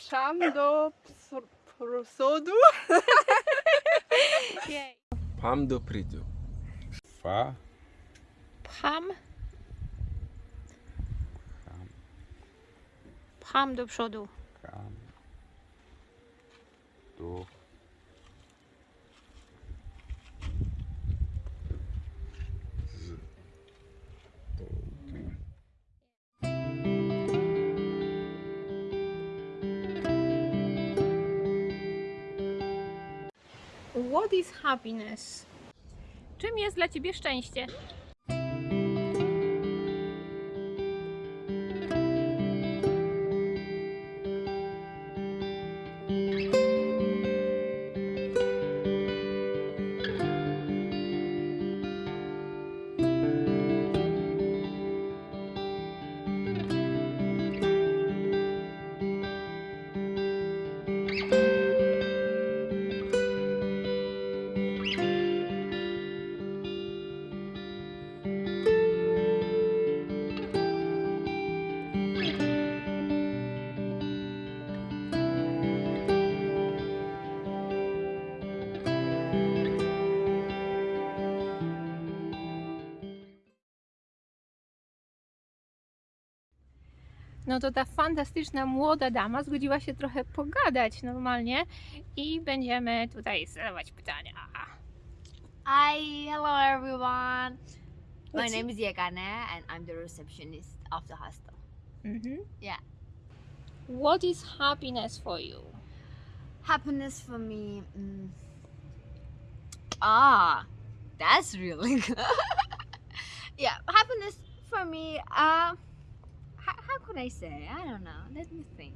Psham do Sodo. Pam do Prido. Fa. Pam. Do What is happiness? Czym jest dla ciebie szczęście? No to ta fantastyczna młoda dama zgodziła się trochę pogadać normalnie i będziemy tutaj zadawać pytania. Hi, hello everyone. My What's name is Yagana and I'm the receptionist of the hostel. Mhm. Yeah. What is happiness for you? Happiness for me. Mm, ah, that's really good. yeah, happiness for me. Uh, could I say? I don't know. Let me think.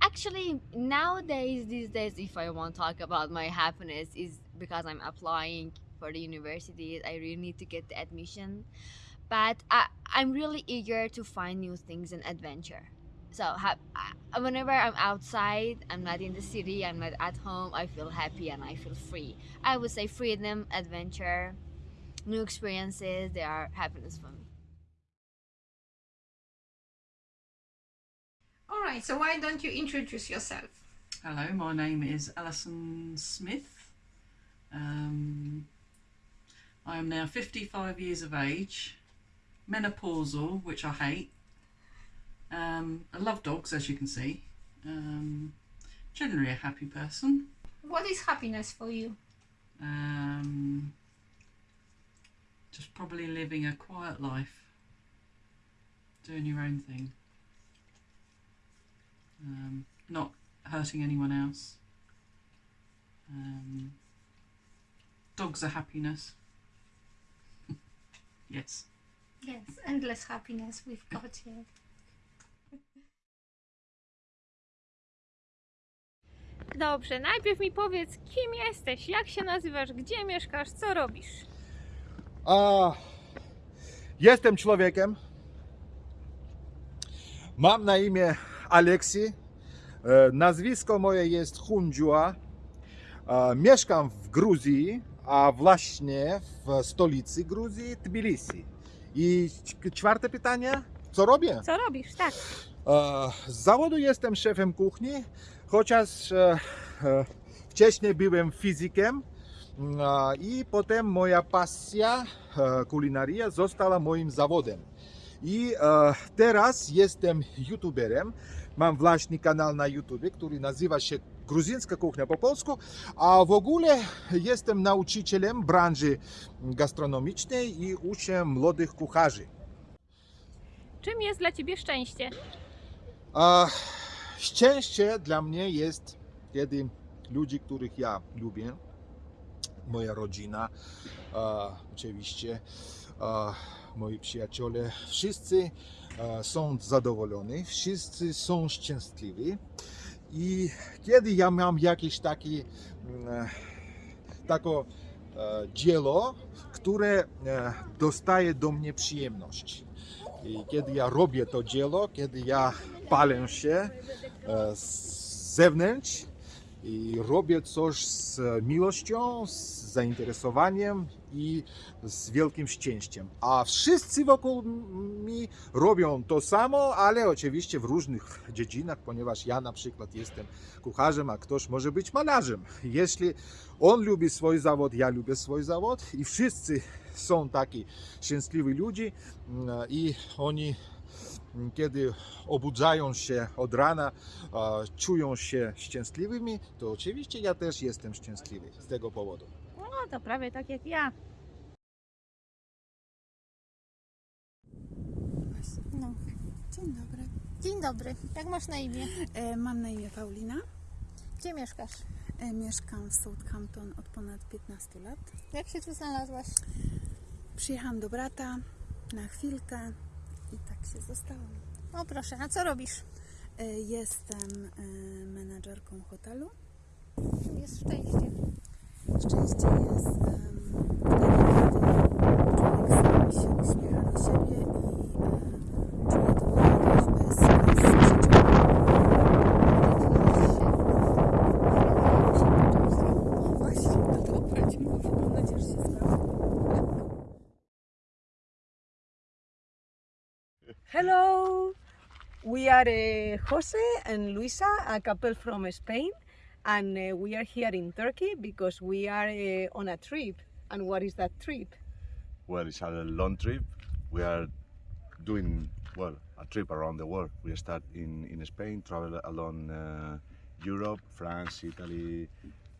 Actually, nowadays, these days, if I want to talk about my happiness, is because I'm applying for the university. I really need to get the admission, but I, I'm really eager to find new things and adventure. So ha- whenever I'm outside, I'm not in the city, I'm not at home, I feel happy and I feel free. I would say freedom, adventure, new experiences, they are happiness for me. All right, so why don't you introduce yourself? Hello, my name is Alison Smith. Um, I am now 55 years of age, menopausal, which I hate. Um, I love dogs, as you can see. Um, generally a happy person. What is happiness for you? Um, just probably living a quiet life, doing your own thing, um, not hurting anyone else. Um, dogs are happiness. yes. Yes, endless happiness we've got here. Dobrze, najpierw mi powiedz, kim jesteś, jak się nazywasz, gdzie mieszkasz, co robisz? A, jestem człowiekiem. Mam na imię Aleksi. E, Nazwisko moje jest Hundziua. E, Mieszkam w Gruzji, a właśnie w stolicy Gruzji, Tbilisi. I czwarte pytanie, co robię? Co robisz? Tak. E, Z zawodu jestem szefem kuchni, chociaż wcześniej byłem fizykiem i potem moja pasja kulinaria została moim zawodem. I teraz jestem youtuberem. Mam własny kanał na YouTube, który nazywa się Gruzińska Kuchnia po polsku, a w ogóle jestem nauczycielem branży gastronomicznej i uczę młodych kucharzy. Czym jest dla ciebie szczęście? A szczęście dla mnie jest, kiedy ludzi, których ja lubię, moja rodzina, a, oczywiście, a, moi przyjaciele, wszyscy są zadowoleni, wszyscy są szczęśliwi. I kiedy ja mam jakieś takie mm, takie e, dzieło, które e, dostaje do mnie przyjemność. I kiedy ja robię to dzieło, kiedy ja palę się e, z zewnątrz, i robię coś z miłością, z zainteresowaniem i z wielkim szczęściem. A wszyscy wokół mnie robią to samo, ale oczywiście w różnych dziedzinach, ponieważ ja na przykład jestem kucharzem, a ktoś może być malarzem. Jeśli on lubi swój zawód, ja lubię swój zawód i wszyscy są taki szczęśliwi ludzie mm, i oni mm, kiedy obudzają się od rana, czują się szczęśliwymi, to oczywiście ja też jestem szczęśliwy z tego powodu. No to prawie tak jak ja. No. Dzień dobry. Dzień dobry, jak masz na imię? E, mam na imię Paulina. Gdzie mieszkasz? E, mieszkam w Southampton od ponad 15 lat. Jak się tu znalazłaś? Przyjechałam do brata na chwilkę i tak się zostałam. O proszę, a co robisz? E, jestem e, menadżerką hotelu. Jest szczęście. Hello, we are uh, Jose and Luisa, a couple from Spain, and uh, we are here in Turkey because we are uh, on a trip. And what is that trip? Well, it's a long trip. We are doing well a trip around the world. We start in, in Spain, travel along uh, Europe, France, Italy,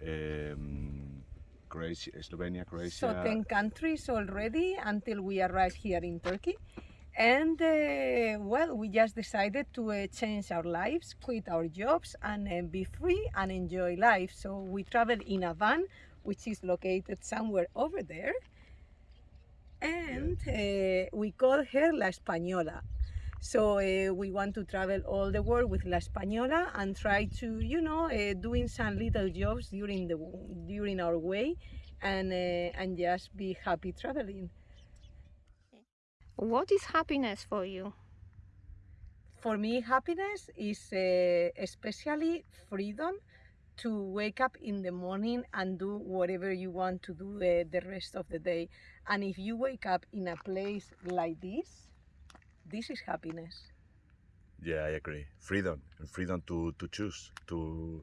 um, Croatia, Slovenia, Croatia. So 10 countries already until we arrive here in Turkey. And uh, well, we just decided to uh, change our lives, quit our jobs, and uh, be free and enjoy life. So we travel in a van, which is located somewhere over there. And uh, we call her La Española. So uh, we want to travel all the world with La Española and try to, you know, uh, doing some little jobs during the during our way, and uh, and just be happy traveling. What is happiness for you? For me, happiness is uh, especially freedom to wake up in the morning and do whatever you want to do uh, the rest of the day. And if you wake up in a place like this, this is happiness. Yeah, I agree. Freedom and freedom to, to choose. To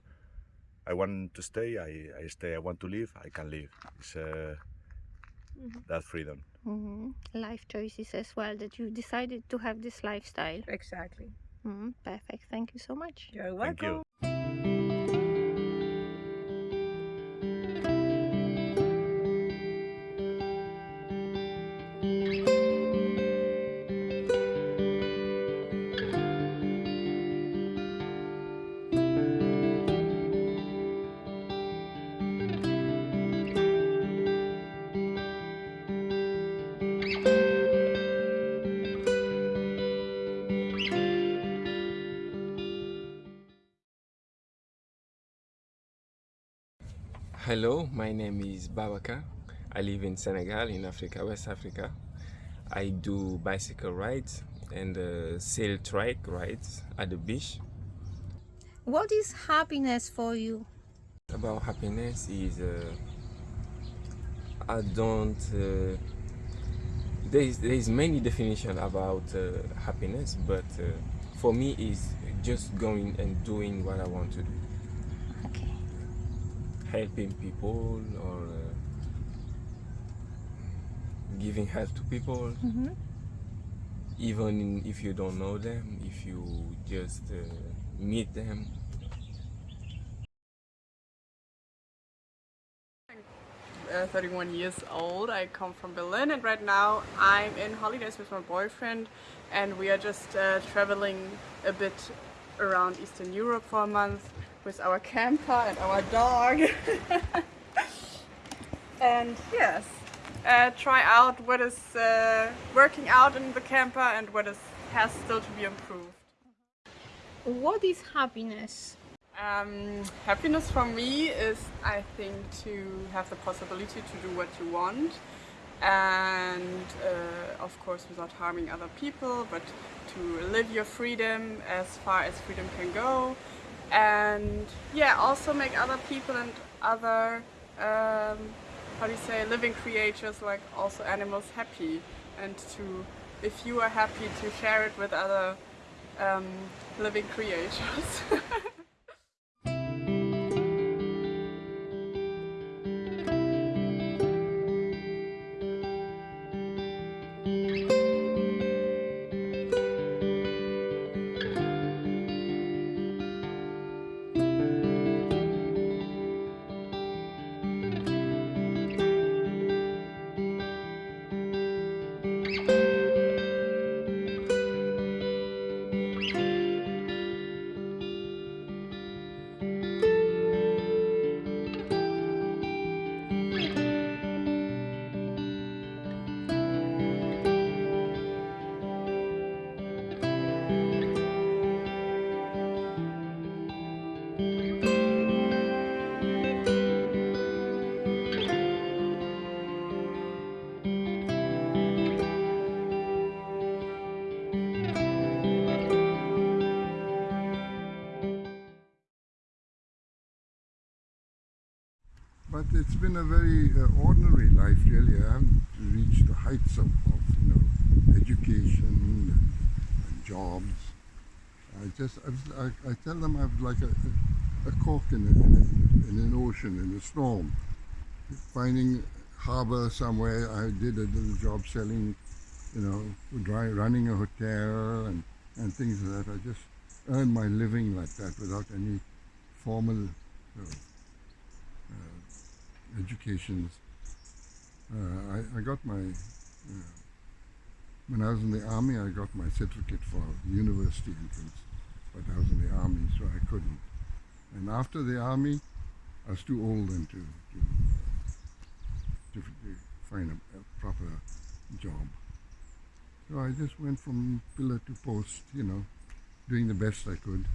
I want to stay, I, I stay. I want to live, I can live. It's uh, that freedom. Hmm Life choices as well that you decided to have this lifestyle. Exactly. hmm Perfect. Thank you so much. You're Thank welcome. My name is Babaka. I live in Senegal, in Africa, West Africa. I do bicycle rides and uh, sail trike rides at the beach. What is happiness for you? About happiness is uh, I don't. Uh, there is there is many definition about uh, happiness, but uh, for me is just going and doing what I want to do. Helping people or uh, giving help to people. hmm even if you don't know them, if you just uh, meet them. uh, 31 years old. I come from Berlin and right now I'm in holidays with my boyfriend and we are just uh, traveling a bit around Eastern Europe for a month with our camper and our dog. and yes, uh, try out what is uh, working out in the camper and what is has still to be improved. What is happiness? Um, happiness for me is, I think, to have the possibility to do what you want, and uh, of course without harming other people, but to live your freedom as far as freedom can go, and yeah, also make other people and other um, how do you say living creatures like also animals happy and to if you are happy to share it with other um, living creatures. it's been a very uh, ordinary life, really. I haven't reached the heights of, of you know, education and, and jobs. I just, I, I, tell them I'm like a, a, cork in, a, in, a, in an ocean, in a storm. Finding harbor somewhere, I did a little job selling, you know, dry, running a hotel and, and things like that. I just earned my living like that without any formal you know, educations. Uh, I, I got my, uh, when I was in the army, I got my certificate for university entrance, but I was in the army, so I couldn't. And after the army, I was too old then to, to, uh, to find a, a proper job. So I just went from pillar to post, you know, doing the best I could.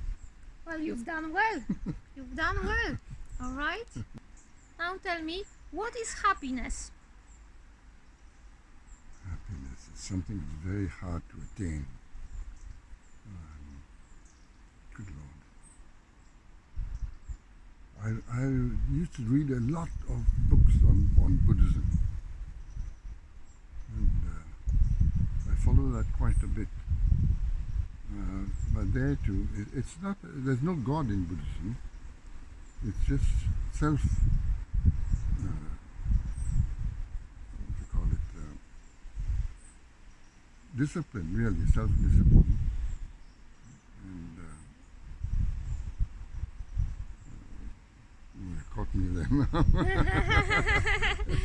Well, you've done well. you've done well. All right. Now tell me, what is happiness? Happiness is something very hard to attain. Um, good Lord. I, I used to read a lot of books on, on Buddhism. And uh, I follow that quite a bit. Uh, but there too, it, it's not, there's no God in Buddhism. It's just self, uh, what do you call it, uh, discipline, really, self-discipline. And uh, caught me there.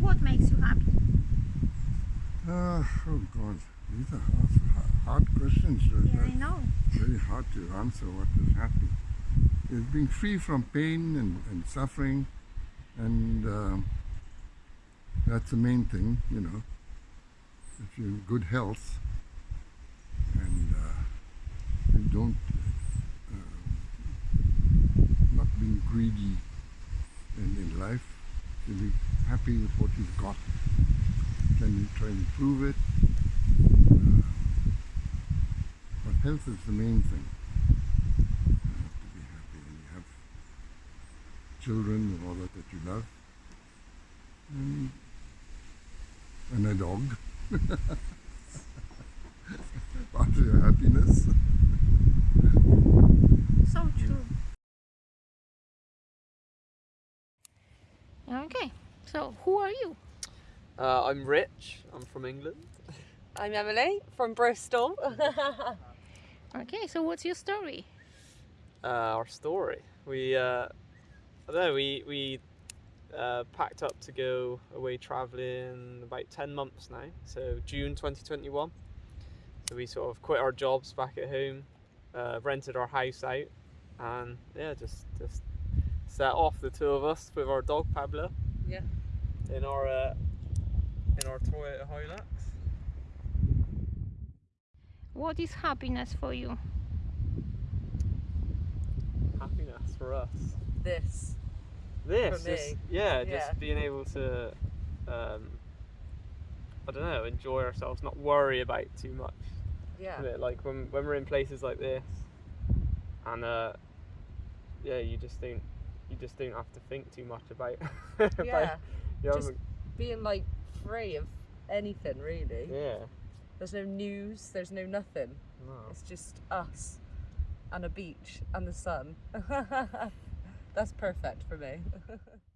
What makes you happy? Uh, oh God, these are hard, hard questions. uh, Yeah, I know. Very hard to answer what is happy. It's being free from pain and, and suffering, and um that's the main thing, you know. If you're in good health and uh, you don't, uh, not being greedy in, in life, to be happy with what you've got. Can you try and improve it? Uh, but health is the main thing. You have to be happy and you have children and all that that you love. And, and a dog. Part of your happiness. So true. Okay, so who are you? Uh, I'm Rich. I'm from England. I'm Emily from Bristol. Okay, so what's your story? Uh, our story. We, uh, I don't know. We we uh, packed up to go away traveling about ten months now. So June 2021. So we sort of quit our jobs back at home, uh, rented our house out, and yeah, just just set off the two of us with our dog Pablo. Yeah. In our uh, in our Toyota Hilux. What is happiness for you? Happiness for us. This. This just, yeah, Yeah. just being able to um, I don't know enjoy ourselves not worry about too much Yeah. Like when when we're in places like this, and uh, yeah, you just don't you just don't have to think too much about. about Yeah. Just being like free of anything really. yeah. There's no news, there's no nothing. No. It's just us and a beach and the sun. That's perfect for me.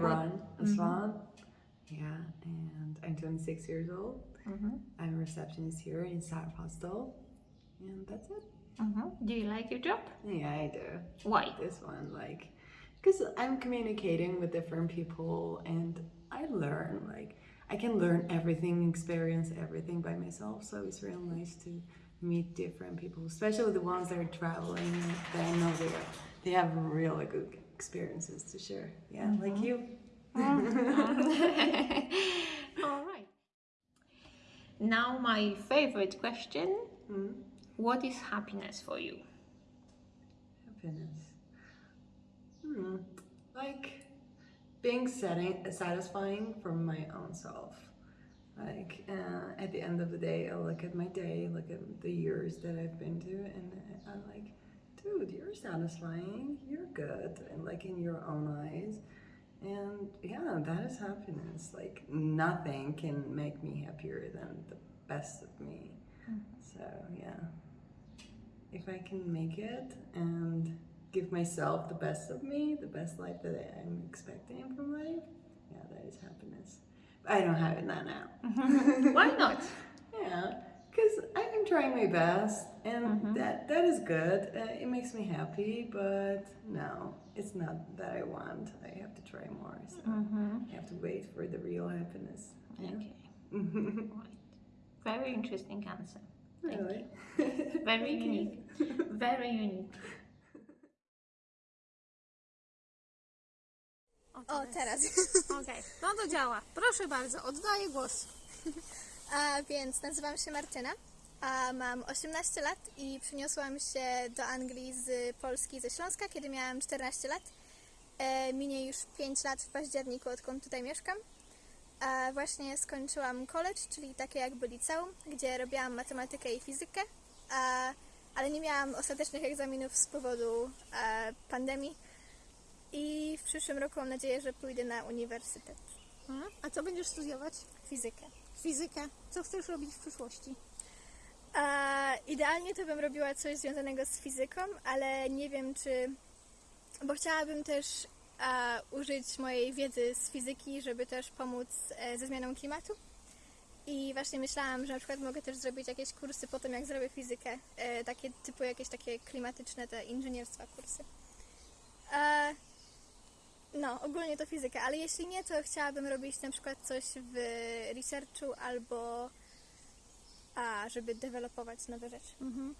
from? And what- Iran, Mhm. Aswan. Yeah, and I'm 26 years old. Mhm. I'm a receptionist here in South Hostel, and that's it. Mhm. Do you like your job? Yeah, I do. Why? This one, like, because I'm communicating with different people, and I learn. Like, I can learn everything, experience everything by myself. So it's real nice to meet different people, especially the ones that are traveling. That I know they are, they have really good experiences to share. Yeah, like Mhm. you. All right. Now, my favorite question What is happiness for you? Happiness. Hmm. Like being setting, satisfying for my own self. Like uh, at the end of the day, I look at my day, look at the years that I've been to, and I'm like, dude, you're satisfying. You're good, and like in your own eyes. And yeah, that is happiness. Like nothing can make me happier than the best of me. Mm-hmm. So yeah, if I can make it and give myself the best of me, the best life that I'm expecting from life, yeah, that is happiness. But I don't have it now. now. Why not? Yeah, because I'm trying my best, and that that is good. Uh, it makes me happy, but no, it's not that I want. I have to try more. So Mhm. I have to wait for the real happiness. yeah. Okay. Very interesting answer. Thank Really? you. Very unique. Very unique. O, teraz. Okej, no to działa. Proszę bardzo, oddaję głos. A więc nazywam się Martyna, a mam 18 lat i przyniosłam się do Anglii z Polski, ze Śląska, kiedy miałam 14 lat. E, minie już 5 lat w październiku, odkąd tutaj mieszkam. A właśnie skończyłam college, czyli takie jakby liceum, gdzie robiłam matematykę i fizykę, a, ale nie miałam ostatecznych egzaminów z powodu e, pandemii. I w przyszłym roku mam nadzieję, że pójdę na uniwersytet. A co będziesz studiować? Fizykę. Fizykę. Co chcesz robić w przyszłości? A, idealnie to bym robiła coś związanego z fizyką, ale nie wiem czy. Bo chciałabym też a, użyć mojej wiedzy z fizyki, żeby też pomóc e, ze zmianą klimatu. I właśnie myślałam, że na przykład mogę też zrobić jakieś kursy po tym, jak zrobię fizykę. E, takie typu jakieś takie klimatyczne, te inżynierstwa kursy. E, no, ogólnie to fizyka, ale jeśli nie, to chciałabym robić na przykład coś w researchu albo a, żeby dewelopować nowe rzeczy. Mhm.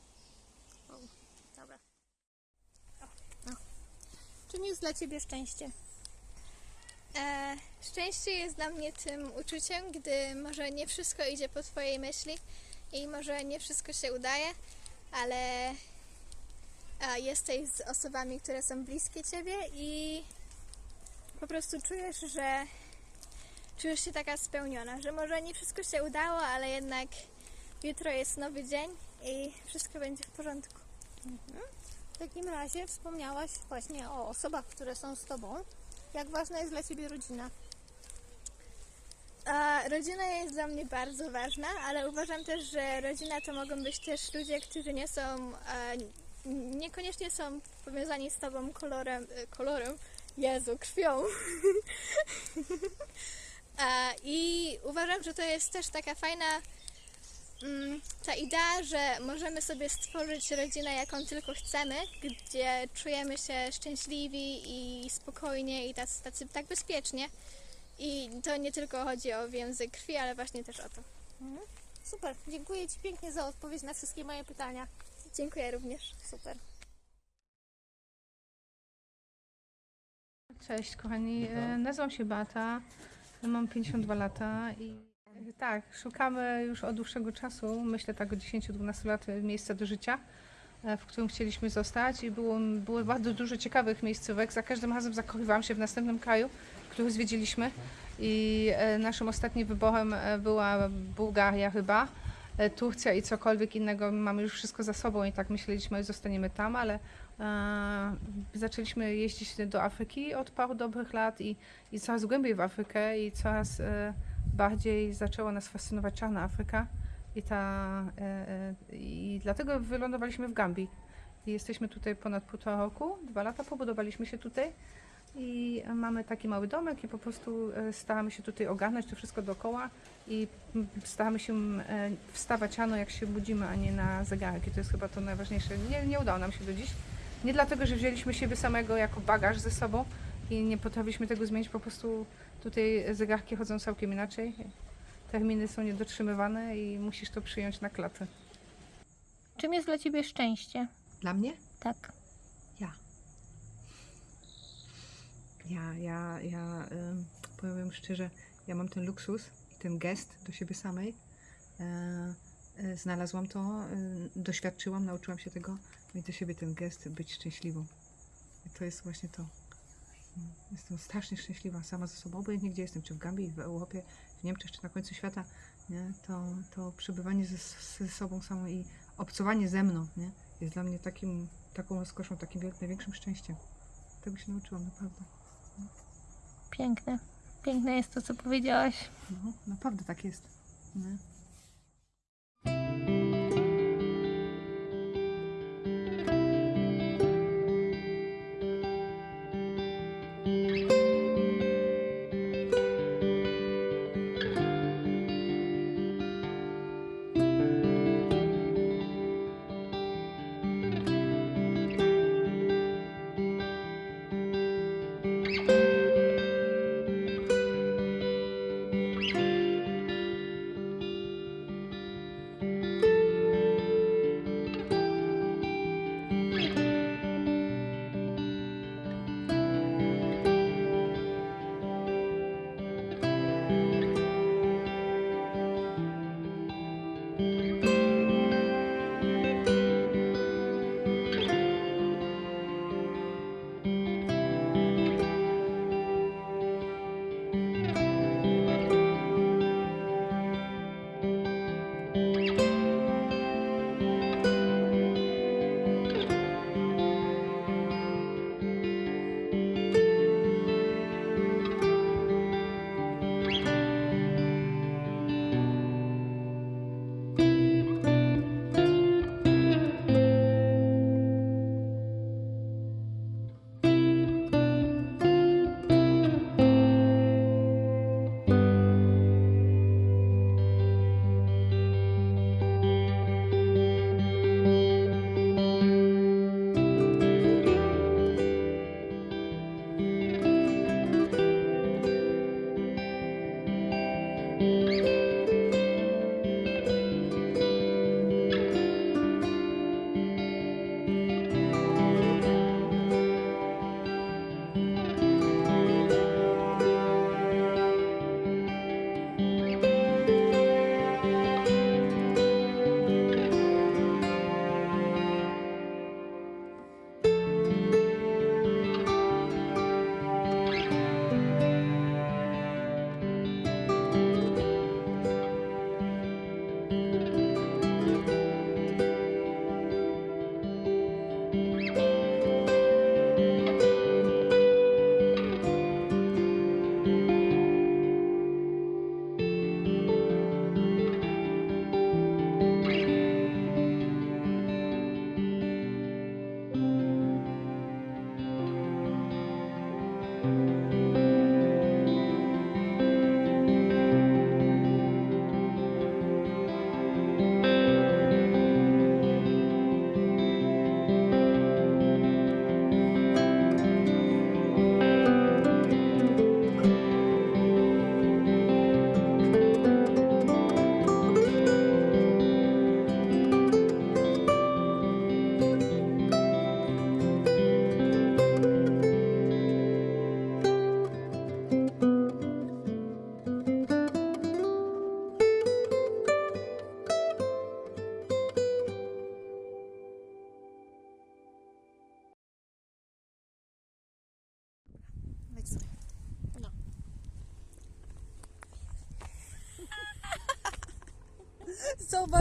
O, dobra. Czym jest dla Ciebie szczęście? E, szczęście jest dla mnie tym uczuciem, gdy może nie wszystko idzie po Twojej myśli i może nie wszystko się udaje, ale jesteś z osobami, które są bliskie Ciebie i po prostu czujesz, że czujesz się taka spełniona, że może nie wszystko się udało, ale jednak jutro jest nowy dzień i wszystko będzie w porządku. Mhm. W takim razie wspomniałaś właśnie o osobach, które są z Tobą. Jak ważna jest dla Ciebie rodzina? A rodzina jest dla mnie bardzo ważna, ale uważam też, że rodzina to mogą być też ludzie, którzy nie są, e, niekoniecznie są powiązani z tobą kolorem, e, kolorem, Jezu, krwią. I uważam, że to jest też taka fajna mm, ta idea, że możemy sobie stworzyć rodzinę, jaką tylko chcemy, gdzie czujemy się szczęśliwi i spokojnie i tacy, tacy tak bezpiecznie. I to nie tylko chodzi o więzy krwi, ale właśnie też o to. Mhm. Super, dziękuję Ci pięknie za odpowiedź na wszystkie moje pytania. Dziękuję również. Super. Cześć kochani, E, nazywam się Bata, mam 52 lata i e, tak, szukamy już od dłuższego czasu, myślę tak od 10-12 lat, miejsca do życia, e, w którym chcieliśmy zostać i było, było bardzo dużo ciekawych miejscówek. Za każdym razem zakochiwałam się w następnym kraju, który zwiedziliśmy i e, naszym ostatnim wyborem e, była Bułgaria chyba. E, Turcja i cokolwiek innego, mamy już wszystko za sobą i tak myśleliśmy, że zostaniemy tam, ale e, zaczęliśmy jeździć do Afryki od paru dobrych lat i, i coraz głębiej w Afrykę i coraz e, bardziej zaczęła nas fascynować czarna Afryka i, ta, e, e, i dlatego wylądowaliśmy w Gambii. I jesteśmy tutaj ponad półtora roku, dwa lata pobudowaliśmy się tutaj i mamy taki mały domek i po prostu e, staramy się tutaj ogarnąć to wszystko dookoła i staramy się e, wstawać rano jak się budzimy, a nie na zegarek i to jest chyba to najważniejsze. Nie, nie udało nam się do dziś. Nie dlatego, że wzięliśmy siebie samego jako bagaż ze sobą i nie potrafiliśmy tego zmienić, po prostu tutaj zegarki chodzą całkiem inaczej. Terminy są niedotrzymywane i musisz to przyjąć na klatę. Czym jest dla Ciebie szczęście? Dla mnie? Tak. Ja, ja, ja powiem szczerze, ja mam ten luksus i ten gest do siebie samej. E, e, znalazłam to, doświadczyłam, nauczyłam się tego, mieć do siebie ten gest, być szczęśliwą. I to jest właśnie to. Mm, Jestem strasznie szczęśliwa sama ze sobą, obojętnie gdzie jestem, czy w Gambii, w Europie, w Niemczech, czy na końcu świata, nie? To, to przebywanie ze, ze sobą samą i obcowanie ze mną nie? jest dla mnie takim, taką rozkoszą, takim największym szczęściem. Tego się nauczyłam, naprawdę. Piękne. Piękne jest to, co powiedziałaś. No, naprawdę tak jest. Nie?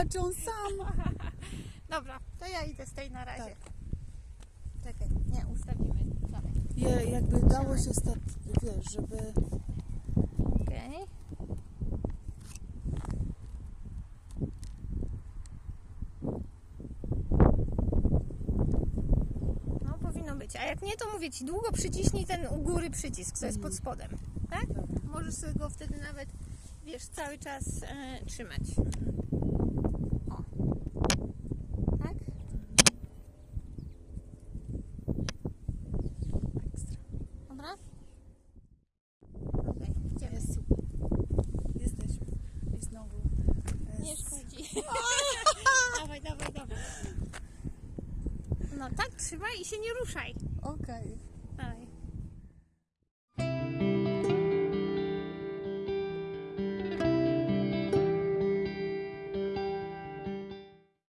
Zobaczą sam. Dobra, to ja idę z tej na razie. Czekaj, nie, ustawimy. Dalej. Je, jakby dało się stać, wiesz, żeby... Okej. No powinno być. A jak nie, to mówię ci, długo przyciśnij ten u góry przycisk, co jest pod spodem. Tak? Możesz sobie go wtedy nawet, wiesz, cały czas e, trzymać.